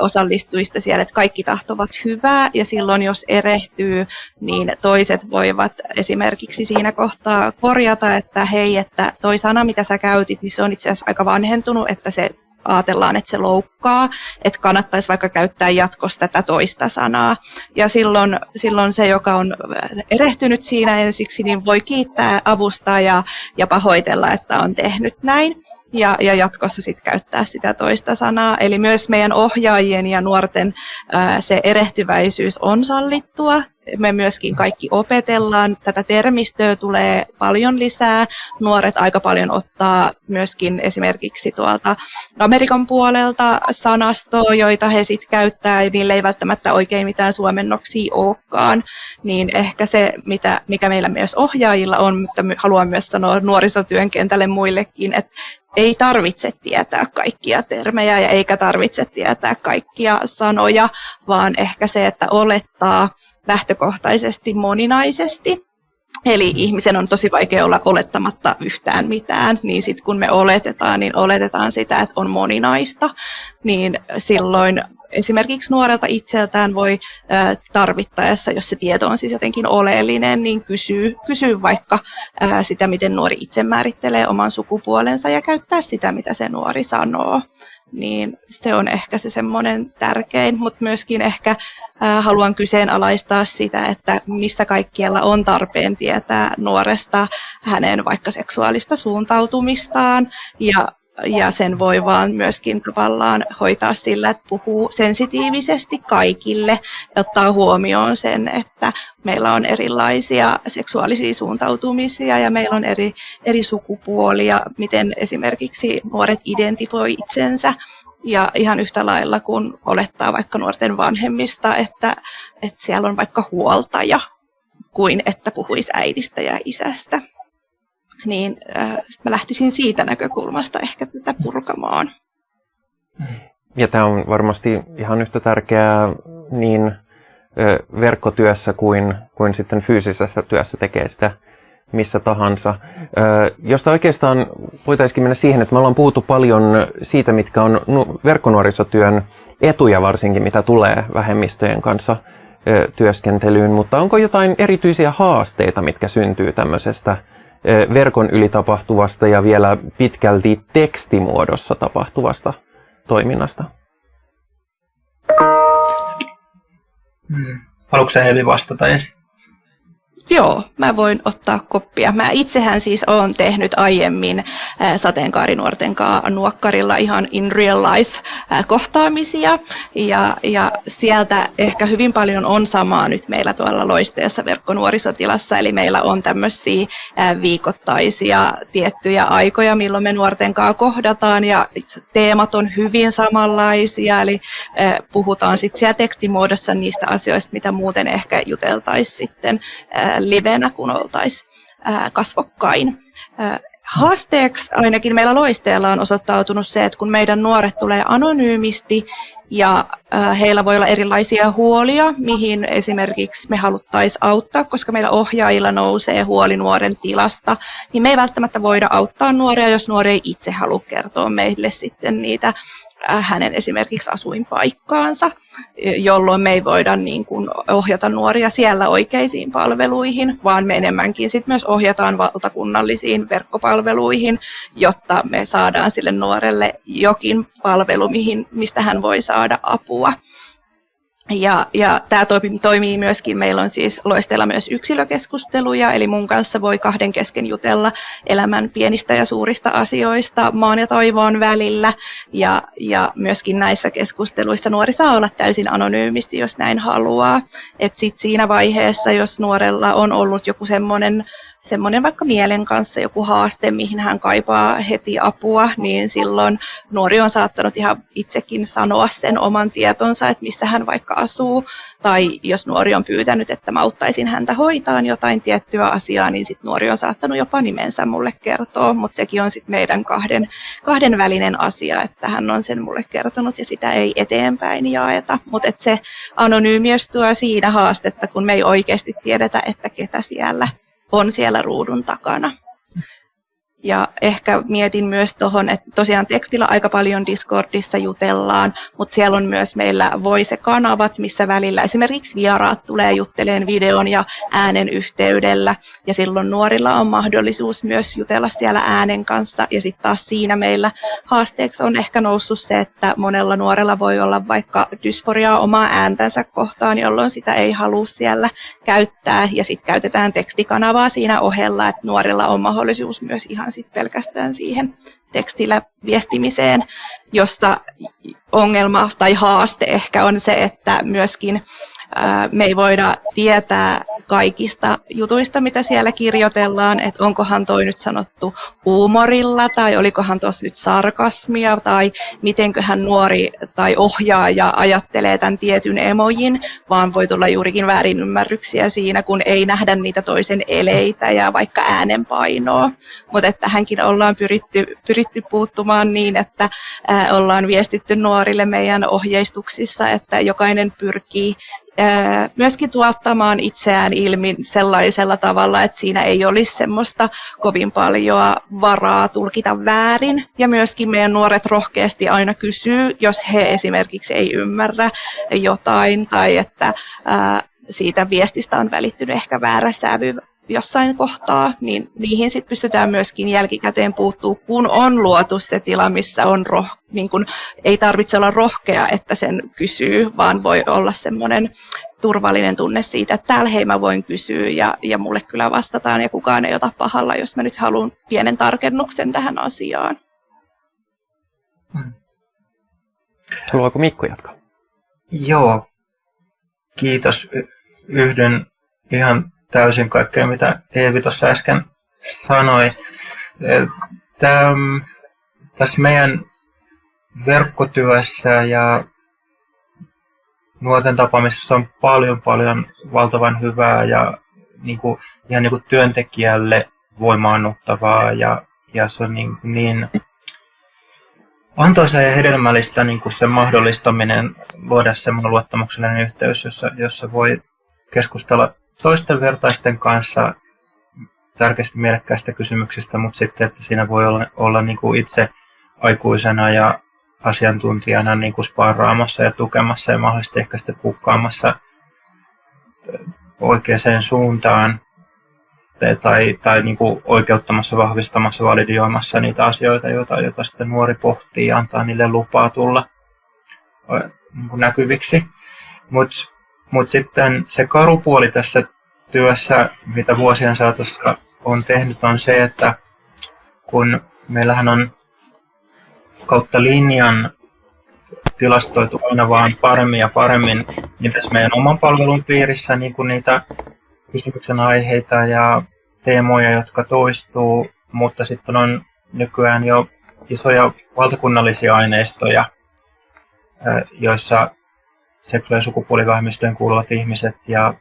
Speaker 2: osallistujista siellä, että kaikki tahtovat hyvää. Ja silloin jos erehtyy, niin toiset voivat esimerkiksi siinä kohtaa korjata, että hei, että toi sana mitä sä käytit, niin se on itse asiassa aika vanhentunut, että se ajatellaan, että se loukkaa, että kannattaisi vaikka käyttää jatkossa tätä toista sanaa. Ja silloin, silloin se, joka on erehtynyt siinä ensiksi, niin voi kiittää avusta ja, ja pahoitella, että on tehnyt näin ja, ja jatkossa sitten käyttää sitä toista sanaa. Eli myös meidän ohjaajien ja nuorten ää, se erehtyväisyys on sallittua. Me myöskin kaikki opetellaan. Tätä termistöä tulee paljon lisää. Nuoret aika paljon ottaa myöskin esimerkiksi tuolta Amerikan puolelta sanastoa, joita he sitten käyttää, ja niille ei välttämättä oikein mitään suomennoksia olekaan. Niin ehkä se, mitä, mikä meillä myös ohjaajilla on, mutta haluan myös sanoa nuorisotyön kentälle muillekin, että ei tarvitse tietää kaikkia termejä ja eikä tarvitse tietää kaikkia sanoja, vaan ehkä se, että olettaa lähtökohtaisesti moninaisesti. Eli ihmisen on tosi vaikea olla olettamatta yhtään mitään, niin sitten kun me oletetaan, niin oletetaan sitä, että on moninaista, niin silloin esimerkiksi nuorelta itseltään voi tarvittaessa, jos se tieto on siis jotenkin oleellinen, niin kysyä, kysyä vaikka sitä, miten nuori itse määrittelee oman sukupuolensa ja käyttää sitä, mitä se nuori sanoo. Niin se on ehkä se semmoinen tärkein, mutta myöskin ehkä haluan kyseenalaistaa sitä, että missä kaikkialla on tarpeen tietää nuoresta hänen vaikka seksuaalista suuntautumistaan. Ja ja sen voi vaan myöskin tavallaan hoitaa sillä, että puhuu sensitiivisesti kaikille ottaa huomioon sen, että meillä on erilaisia seksuaalisia suuntautumisia ja meillä on eri, eri sukupuolia, miten esimerkiksi nuoret identifoi itsensä. Ja ihan yhtä lailla kun olettaa vaikka nuorten vanhemmista, että, että siellä on vaikka huoltaja kuin että puhuisi äidistä ja isästä niin äh, mä lähtisin siitä näkökulmasta ehkä tätä purkamaan.
Speaker 1: Ja tämä on varmasti ihan yhtä tärkeää niin verkkotyössä kuin, kuin sitten fyysisessä työssä tekee sitä missä tahansa. Josta oikeastaan voitaisiin mennä siihen, että me ollaan puhuttu paljon siitä, mitkä on verkkonuorisotyön etuja varsinkin, mitä tulee vähemmistöjen kanssa työskentelyyn, mutta onko jotain erityisiä haasteita, mitkä syntyy tämmöisestä verkon yli tapahtuvasta ja vielä pitkälti tekstimuodossa tapahtuvasta toiminnasta.
Speaker 3: Hmm. Haluatko Hevi vastata ensin?
Speaker 2: Joo, mä voin ottaa koppia. Mä itsehän siis olen tehnyt aiemmin sateenkaarinuorten kanssa nuokkarilla ihan in real life kohtaamisia. Ja, ja sieltä ehkä hyvin paljon on samaa nyt meillä tuolla loisteessa verkkonuorisotilassa. Eli meillä on tämmöisiä viikoittaisia tiettyjä aikoja, milloin me nuorten kanssa kohdataan. Ja teemat on hyvin samanlaisia. Eli puhutaan sitten siellä tekstimuodossa niistä asioista, mitä muuten ehkä juteltaisiin sitten livenä, kun oltaisiin kasvokkain. Haasteeksi ainakin meillä loisteella on osoittautunut se, että kun meidän nuoret tulee anonyymisti ja heillä voi olla erilaisia huolia, mihin esimerkiksi me haluttaisiin auttaa, koska meillä ohjaajilla nousee huoli nuoren tilasta, niin me ei välttämättä voida auttaa nuoria, jos nuori ei itse halua kertoa meille sitten niitä hänen esimerkiksi asuinpaikkaansa, jolloin me ei voida niin kuin ohjata nuoria siellä oikeisiin palveluihin, vaan me enemmänkin sit myös ohjataan valtakunnallisiin verkkopalveluihin, jotta me saadaan sille nuorelle jokin palvelu, mihin, mistä hän voi saada apua. Ja, ja tämä toimii, toimii myöskin, meillä on siis loistella myös yksilökeskusteluja, eli mun kanssa voi kahden kesken jutella elämän pienistä ja suurista asioista maan ja toivoon välillä. Ja, ja myöskin näissä keskusteluissa nuori saa olla täysin anonyymisti, jos näin haluaa. Et sit siinä vaiheessa, jos nuorella on ollut joku semmoinen semmoinen vaikka mielen kanssa joku haaste, mihin hän kaipaa heti apua, niin silloin nuori on saattanut ihan itsekin sanoa sen oman tietonsa, että missä hän vaikka asuu. Tai jos nuori on pyytänyt, että mä auttaisin häntä hoitaan jotain tiettyä asiaa, niin sitten nuori on saattanut jopa nimensä mulle kertoa, mutta sekin on sitten meidän kahden, kahden välinen asia, että hän on sen mulle kertonut ja sitä ei eteenpäin jaeta. Mutta se anonyymiys tuo siinä haastetta, kun me ei oikeasti tiedetä, että ketä siellä on siellä ruudun takana. Ja ehkä mietin myös tuohon, että tosiaan tekstillä aika paljon Discordissa jutellaan, mutta siellä on myös meillä Voice-kanavat, missä välillä esimerkiksi vieraat tulee jutteleen videon ja äänen yhteydellä. Ja silloin nuorilla on mahdollisuus myös jutella siellä äänen kanssa. Ja sitten taas siinä meillä haasteeksi on ehkä noussut se, että monella nuorella voi olla vaikka dysforiaa omaa ääntänsä kohtaan, jolloin sitä ei halua siellä käyttää. Ja sitten käytetään tekstikanavaa siinä ohella, että nuorilla on mahdollisuus myös ihan sit pelkästään siihen tekstillä viestimiseen, josta ongelma tai haaste ehkä on se, että myöskin me ei voida tietää kaikista jutuista, mitä siellä kirjoitellaan, että onkohan toi nyt sanottu huumorilla tai olikohan tuossa nyt sarkasmia tai mitenköhän nuori tai ohjaaja ajattelee tämän tietyn emojin, vaan voi tulla juurikin väärinymmärryksiä siinä, kun ei nähdä niitä toisen eleitä ja vaikka äänenpainoa. Mutta tähänkin ollaan pyritty, pyritty puuttumaan niin, että ollaan viestitty nuorille meidän ohjeistuksissa, että jokainen pyrkii myöskin tuottamaan itseään ilmi sellaisella tavalla, että siinä ei olisi semmoista kovin paljon varaa tulkita väärin. Ja myöskin meidän nuoret rohkeasti aina kysyy, jos he esimerkiksi ei ymmärrä jotain tai että siitä viestistä on välittynyt ehkä väärä sävy jossain kohtaa, niin niihin sit pystytään myöskin jälkikäteen puuttuu, kun on luotu se tila, missä on roh, niin kun, ei tarvitse olla rohkea, että sen kysyy, vaan voi olla semmoinen turvallinen tunne siitä, että täällä hei mä voin kysyä ja, ja mulle kyllä vastataan ja kukaan ei ota pahalla, jos mä nyt haluan pienen tarkennuksen tähän asiaan.
Speaker 1: Hmm. Haluaako Mikko jatkaa?
Speaker 3: Joo, kiitos. Yhdyn ihan täysin kaikkea, mitä Eevi tuossa äsken sanoi. Tämä, tässä meidän verkkotyössä ja nuorten tapaamisessa on paljon, paljon valtavan hyvää ja niin kuin, ihan niin kuin työntekijälle voimaannuttavaa ja, ja se on niin, niin antoisa ja hedelmällistä niin kuin sen mahdollistaminen luoda semmoinen luottamuksellinen yhteys, jossa, jossa voi keskustella toisten vertaisten kanssa tärkeästi mielekkäistä kysymyksistä, mutta sitten, että siinä voi olla, olla niin kuin itse aikuisena ja asiantuntijana niin kuin sparraamassa ja tukemassa ja mahdollisesti ehkä sitten pukkaamassa oikeaan suuntaan tai, tai niin kuin oikeuttamassa, vahvistamassa, validioimassa niitä asioita, joita, joita sitten nuori pohtii ja antaa niille lupaa tulla niin kuin näkyviksi. Mutta mut sitten se karupuoli tässä työssä, mitä vuosien saatossa on tehnyt, on se, että kun meillähän on kautta linjan tilastoitu aina vaan paremmin ja paremmin niin tässä meidän oman palvelun piirissä niin kuin niitä kysymyksen aiheita ja teemoja, jotka toistuu, mutta sitten on nykyään jo isoja valtakunnallisia aineistoja, joissa seksuaali- ja sukupuolivähemmistöön kuuluvat ihmiset ja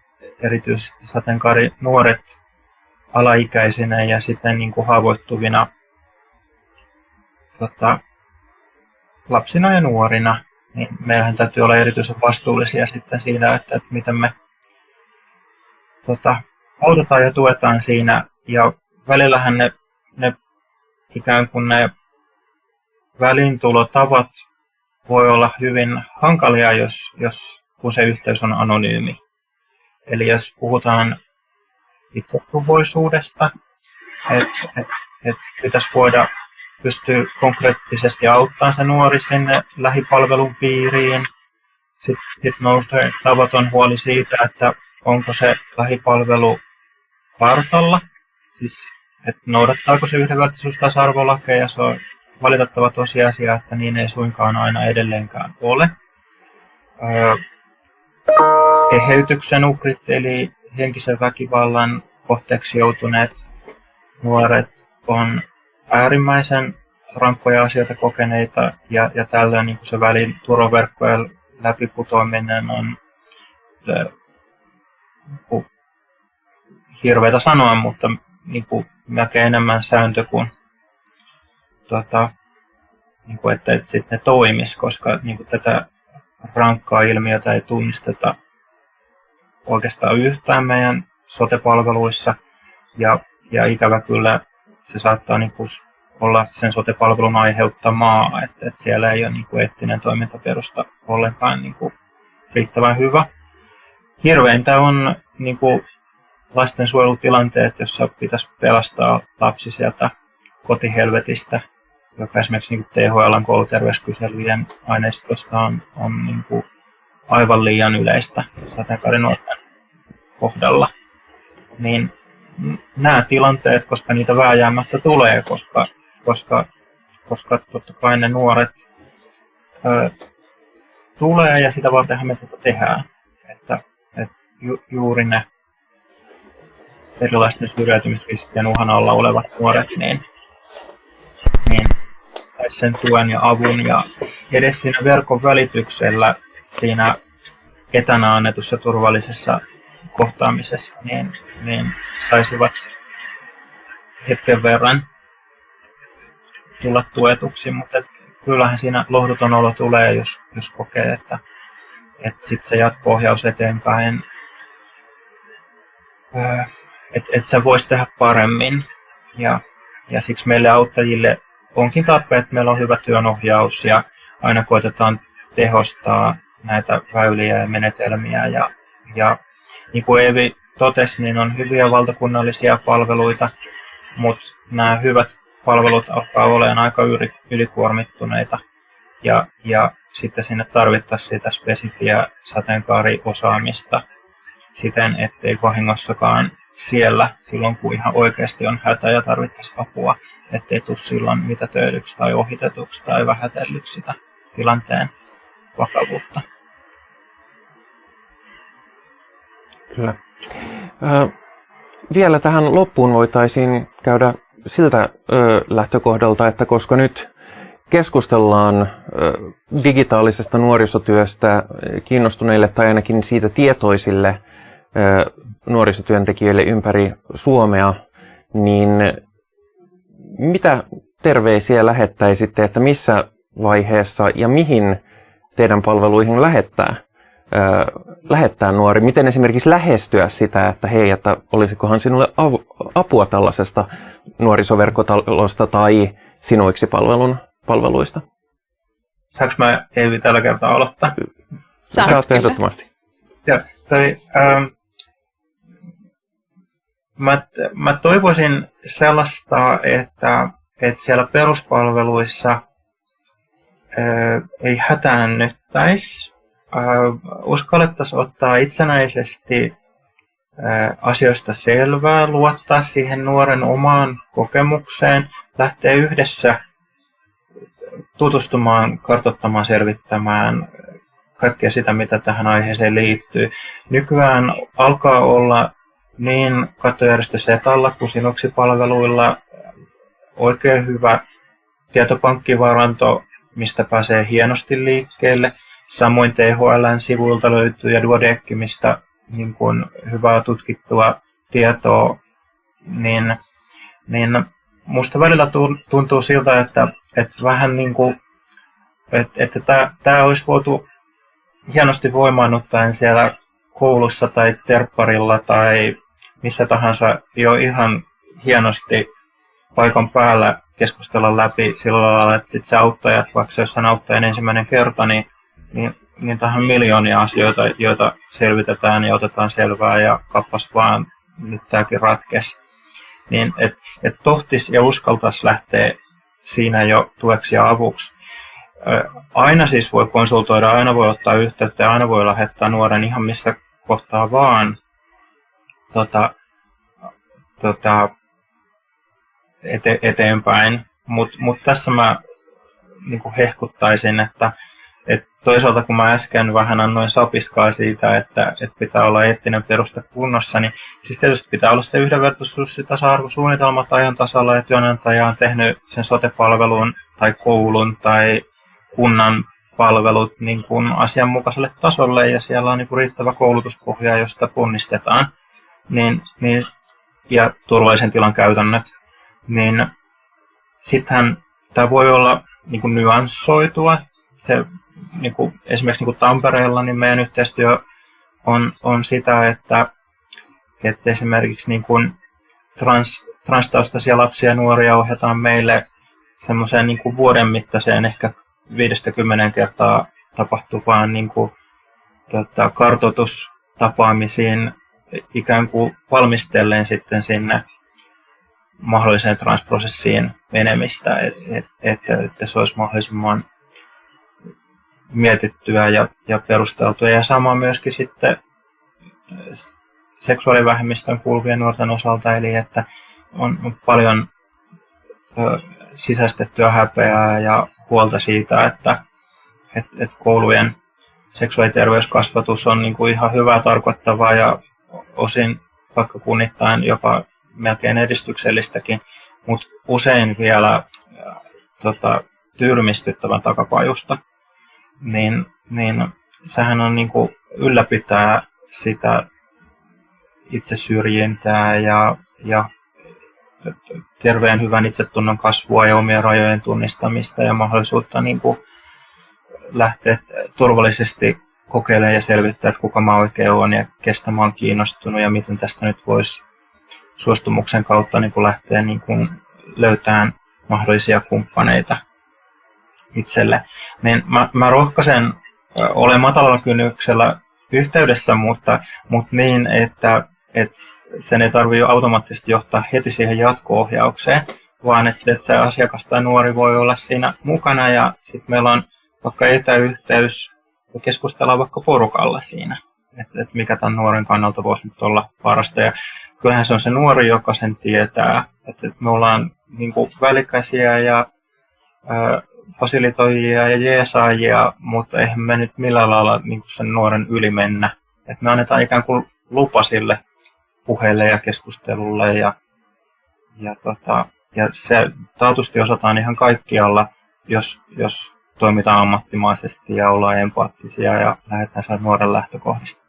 Speaker 3: erityisesti sateenkaari nuoret alaikäisinä ja sitten niin kuin haavoittuvina tota, lapsina ja nuorina, niin meillähän täytyy olla erityisen vastuullisia sitten siinä, että, että miten me tota, autetaan ja tuetaan siinä. Ja välillähän ne, ne ikään kuin ne välintulotavat voi olla hyvin hankalia, jos, jos kun se yhteys on anonyymi. Eli jos puhutaan itsetuhoisuudesta, että et, et pitäisi voida pystyy konkreettisesti auttamaan se nuori sinne lähipalvelun piiriin. Sitten sit nousee tavaton huoli siitä, että onko se lähipalvelu kartalla, siis että noudattaako se yhdenvertaisuus tasa-arvolakeja. Se on valitettava tosiasia, että niin ei suinkaan aina edelleenkään ole. Öö, eheytyksen uhrit eli henkisen väkivallan kohteeksi joutuneet nuoret on äärimmäisen rankkoja asioita kokeneita ja, ja tällöin niin se välin turvaverkkojen läpiputoaminen on niin hirveätä sanoa, mutta niin kuin, melkein enemmän sääntö kuin tota, niin kuin, että, että sitten ne toimis, koska niin kuin, tätä rankkaa ilmiötä ei tunnisteta oikeastaan yhtään meidän sotepalveluissa. Ja, ja ikävä kyllä se saattaa niin kuin, olla sen sotepalvelun aiheuttamaa, että, että siellä ei ole niin kuin, eettinen toimintaperusta ollenkaan niin kuin, riittävän hyvä. Hirveintä on niin kuin, lastensuojelutilanteet, jossa pitäisi pelastaa lapsi sieltä kotihelvetistä, joka esimerkiksi niin THL kouluterveyskyselyjen aineistosta on, on niin kuin aivan liian yleistä sateenkaarinuorten kohdalla. Niin nämä tilanteet, koska niitä vääjäämättä tulee, koska, koska, koska totta kai ne nuoret ö, tulee ja sitä vartenhan me tätä tehdään. Että, että ju, juuri ne erilaisten syrjäytymisriskien uhan alla olevat nuoret, niin, sen tuen ja avun. Ja edes siinä verkon välityksellä siinä etänä annetussa turvallisessa kohtaamisessa, niin, niin saisivat hetken verran tulla tuetuksi, mutta et kyllähän siinä lohduton olo tulee, jos, jos kokee, että, että sitten se jatko-ohjaus eteenpäin öö, että et sä vois tehdä paremmin. Ja, ja siksi meille auttajille onkin tarpeen, että meillä on hyvä työnohjaus ja aina koitetaan tehostaa näitä väyliä ja menetelmiä. Ja, ja niin kuin Eevi totesi, niin on hyviä valtakunnallisia palveluita, mutta nämä hyvät palvelut alkaa olemaan aika ylikuormittuneita. Ja, ja sitten sinne tarvittaisiin sitä spesifiä sateenkaariosaamista siten, ettei vahingossakaan siellä silloin, kun ihan oikeasti on hätä ja tarvittaisiin apua, ettei tule silloin mitä töydyksi tai ohitetuksi tai vähätellyksi sitä tilanteen vakavuutta.
Speaker 1: Kyllä. Ö, vielä tähän loppuun voitaisiin käydä siltä ö, lähtökohdalta, että koska nyt keskustellaan ö, digitaalisesta nuorisotyöstä kiinnostuneille tai ainakin siitä tietoisille nuorisotyöntekijöille ympäri Suomea, niin mitä terveisiä lähettäisitte, että missä vaiheessa ja mihin teidän palveluihin lähettää, lähettää nuori? Miten esimerkiksi lähestyä sitä, että hei, että olisikohan sinulle apua tällaisesta nuorisoverkkotalosta tai sinuiksi palvelun, palveluista?
Speaker 3: Saanko mä Eevi tällä kertaa aloittaa?
Speaker 1: Saat, Saat ehdottomasti.
Speaker 3: Joo, tai, ähm, mä, mä toivoisin sellaista, että, että siellä peruspalveluissa ää, ei hätäännyttäisi. Uskallettaisiin ottaa itsenäisesti ää, asioista selvää, luottaa siihen nuoren omaan kokemukseen, lähteä yhdessä tutustumaan, kartoittamaan, selvittämään kaikkea sitä, mitä tähän aiheeseen liittyy. Nykyään alkaa olla niin kattojärjestö Setalla kuin Sinuksi-palveluilla oikein hyvä tietopankkivaranto, mistä pääsee hienosti liikkeelle. Samoin THLn sivuilta löytyy ja Duodecki, mistä niin kuin hyvää tutkittua tietoa, niin, niin musta välillä tuntuu siltä, että, että vähän niin kuin, että, että tämä, tämä olisi voitu hienosti voimaannuttaen siellä koulussa tai terpparilla tai missä tahansa jo ihan hienosti paikan päällä keskustella läpi sillä lailla, että sit se auttajat, vaikka se on auttajan ensimmäinen kerta, niin, niin, niin tähän miljoonia asioita, joita selvitetään ja otetaan selvää ja kappas vaan nyt tämäkin ratkes. Niin että et tohtis ja uskaltaisi lähteä siinä jo tueksi ja avuksi. Aina siis voi konsultoida, aina voi ottaa yhteyttä ja aina voi lähettää nuoren ihan missä kohtaa vaan tota, tota, ete, eteenpäin. Mutta mut tässä mä niin hehkuttaisin, että et toisaalta kun mä äsken vähän annoin sapiskaa siitä, että, että pitää olla eettinen peruste kunnossa, niin siis tietysti pitää olla se yhdenvertaisuus ja tasa-arvosuunnitelmat ajan tasalla, että työnantaja on tehnyt sen sotepalvelun tai koulun tai kunnan palvelut niin kuin asianmukaiselle tasolle ja siellä on niin kuin riittävä koulutuspohja, josta ponnistetaan niin, niin, ja turvallisen tilan käytännöt, niin sittenhän tämä voi olla niin kuin nyanssoitua. Se, niin kuin, esimerkiksi niin kuin Tampereella niin meidän yhteistyö on, on sitä, että, että esimerkiksi niin kuin trans, transtaustaisia lapsia ja nuoria ohjataan meille semmoiseen niin kuin vuoden mittaiseen ehkä 50 kertaa tapahtuvaan niin kuin, tota, kartoitustapaamisiin ikään kuin valmistellen sitten sinne mahdolliseen transprosessiin menemistä, että et, et, se olisi mahdollisimman mietittyä ja, ja perusteltua. Ja sama myöskin sitten seksuaalivähemmistön kuuluvien nuorten osalta, eli että on paljon ö, sisäistettyä häpeää ja huolta siitä, että et, et koulujen seksuaaliterveyskasvatus on niin kuin ihan hyvää tarkoittavaa ja osin vaikka kunnittain jopa melkein edistyksellistäkin, mutta usein vielä tota, tyrmistyttävän takapajusta, niin, niin sehän on niin kuin ylläpitää sitä itse syrjintää ja, ja terveen hyvän itsetunnon kasvua ja omien rajojen tunnistamista ja mahdollisuutta niin kuin lähteä turvallisesti kokeilemaan ja selvittää, että kuka mä oikein olen ja kestä mä oon kiinnostunut ja miten tästä nyt voisi suostumuksen kautta niin kuin lähteä niin kuin löytämään mahdollisia kumppaneita itselle. Niin mä, mä rohkaisen olen matalalla kynnyksellä yhteydessä, mutta, mutta niin, että, että sen ei tarvitse automaattisesti johtaa heti siihen jatko-ohjaukseen, vaan että, että se asiakas tai nuori voi olla siinä mukana ja sitten meillä on vaikka etäyhteys ja keskustellaan vaikka porukalla siinä, että, että mikä tämän nuoren kannalta voisi nyt olla parasta. Ja kyllähän se on se nuori, joka sen tietää, että, että me ollaan niin kuin ja ää, fasilitoijia ja jeesaajia, mutta eihän me nyt millään lailla niin kuin sen nuoren yli mennä. Että me annetaan ikään kuin lupa sille puheelle ja keskustelulle ja, ja, tota, ja se taatusti osataan ihan kaikkialla, jos, jos toimitaan ammattimaisesti ja ollaan empaattisia ja lähdetään sen nuoren lähtökohdista.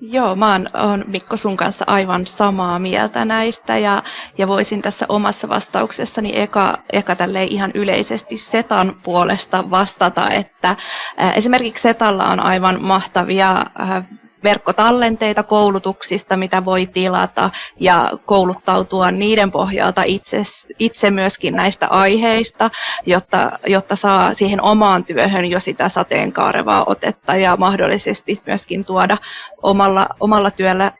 Speaker 2: Joo, mä oon, oon Mikko sun kanssa aivan samaa mieltä näistä ja, ja voisin tässä omassa vastauksessani eka, eka ihan yleisesti Setan puolesta vastata, että ää, esimerkiksi Setalla on aivan mahtavia ää, verkkotallenteita koulutuksista, mitä voi tilata ja kouluttautua niiden pohjalta itse, itse myöskin näistä aiheista, jotta, jotta saa siihen omaan työhön jo sitä sateenkaarevaa otetta ja mahdollisesti myöskin tuoda omalla, omalla työllä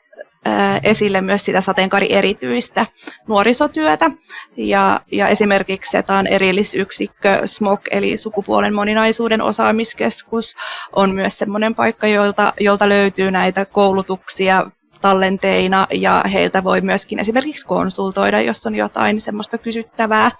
Speaker 2: esille myös sitä sateenkaari-erityistä nuorisotyötä. Ja, ja esimerkiksi SETAn erillisyksikkö SMOK, eli sukupuolen moninaisuuden osaamiskeskus, on myös sellainen paikka, jolta, jolta löytyy näitä koulutuksia tallenteina ja heiltä voi myöskin esimerkiksi konsultoida, jos on jotain semmoista kysyttävää.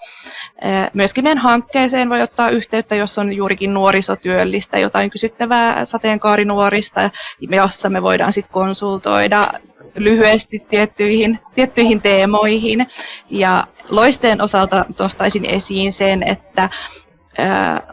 Speaker 2: Myöskin meidän hankkeeseen voi ottaa yhteyttä, jos on juurikin nuorisotyöllistä, jotain kysyttävää sateenkaarinuorista, jossa me voidaan sitten konsultoida lyhyesti tiettyihin, tiettyihin teemoihin. Ja loisteen osalta nostaisin esiin sen, että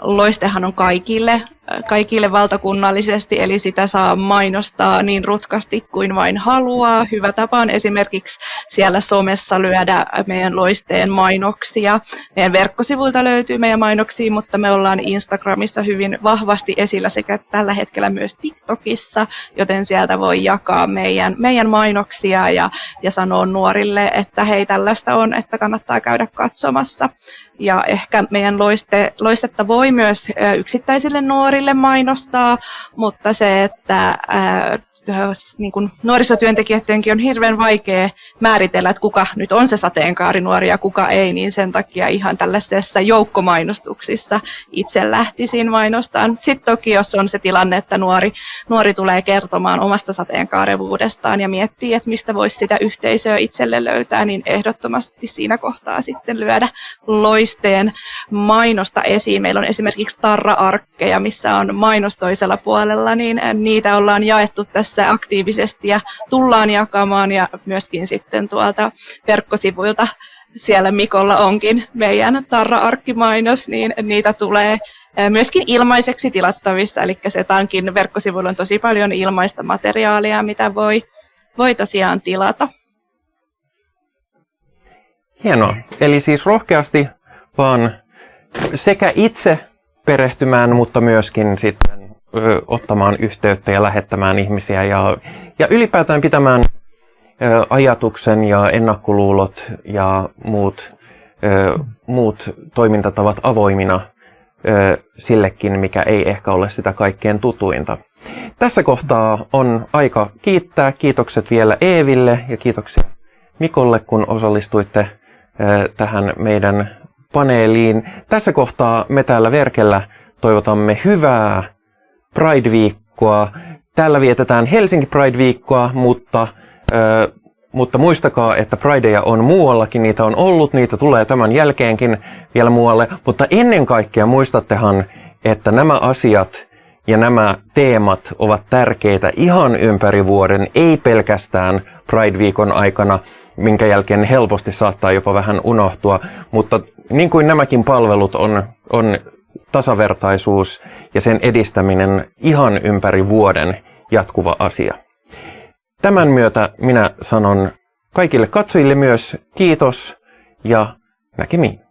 Speaker 2: loistehan on kaikille kaikille valtakunnallisesti, eli sitä saa mainostaa niin rutkasti kuin vain haluaa. Hyvä tapa on esimerkiksi siellä somessa lyödä meidän loisteen mainoksia. Meidän verkkosivuilta löytyy meidän mainoksia, mutta me ollaan Instagramissa hyvin vahvasti esillä sekä tällä hetkellä myös TikTokissa, joten sieltä voi jakaa meidän, meidän mainoksia ja, ja sanoa nuorille, että hei tällaista on, että kannattaa käydä katsomassa. Ja ehkä meidän loiste, loistetta voi myös yksittäisille nuorille mainostaa, mutta se, että niin kuin nuorisotyöntekijöidenkin on hirveän vaikea määritellä, että kuka nyt on se sateenkaarinuori ja kuka ei, niin sen takia ihan tällaisessa joukkomainostuksissa itse lähtisin mainostaan. Sitten toki, jos on se tilanne, että nuori, nuori tulee kertomaan omasta sateenkaarevuudestaan ja miettii, että mistä voisi sitä yhteisöä itselle löytää, niin ehdottomasti siinä kohtaa sitten lyödä loisteen mainosta esiin. Meillä on esimerkiksi tarra-arkkeja, missä on mainos toisella puolella, niin niitä ollaan jaettu tässä aktiivisesti ja tullaan jakamaan ja myöskin sitten tuolta verkkosivuilta siellä Mikolla onkin meidän Tarra-arkkimainos, niin niitä tulee myöskin ilmaiseksi tilattavissa, eli se tankin verkkosivuilla on tosi paljon ilmaista materiaalia, mitä voi, voi tosiaan tilata.
Speaker 1: Hienoa. Eli siis rohkeasti vaan sekä itse perehtymään, mutta myöskin sitten ottamaan yhteyttä ja lähettämään ihmisiä ja, ja ylipäätään pitämään ajatuksen ja ennakkoluulot ja muut, muut toimintatavat avoimina sillekin, mikä ei ehkä ole sitä kaikkein tutuinta. Tässä kohtaa on aika kiittää. Kiitokset vielä Eeville ja kiitoksia Mikolle, kun osallistuitte tähän meidän paneeliin. Tässä kohtaa me täällä Verkellä toivotamme hyvää Pride-viikkoa. Täällä vietetään Helsinki Pride-viikkoa, mutta, mutta muistakaa, että Prideja on muuallakin, niitä on ollut, niitä tulee tämän jälkeenkin vielä muualle. Mutta ennen kaikkea muistattehan, että nämä asiat ja nämä teemat ovat tärkeitä ihan ympäri vuoden, ei pelkästään Pride-viikon aikana, minkä jälkeen helposti saattaa jopa vähän unohtua, mutta niin kuin nämäkin palvelut on, on tasavertaisuus ja sen edistäminen ihan ympäri vuoden jatkuva asia. Tämän myötä minä sanon kaikille katsojille myös kiitos ja näkemiin.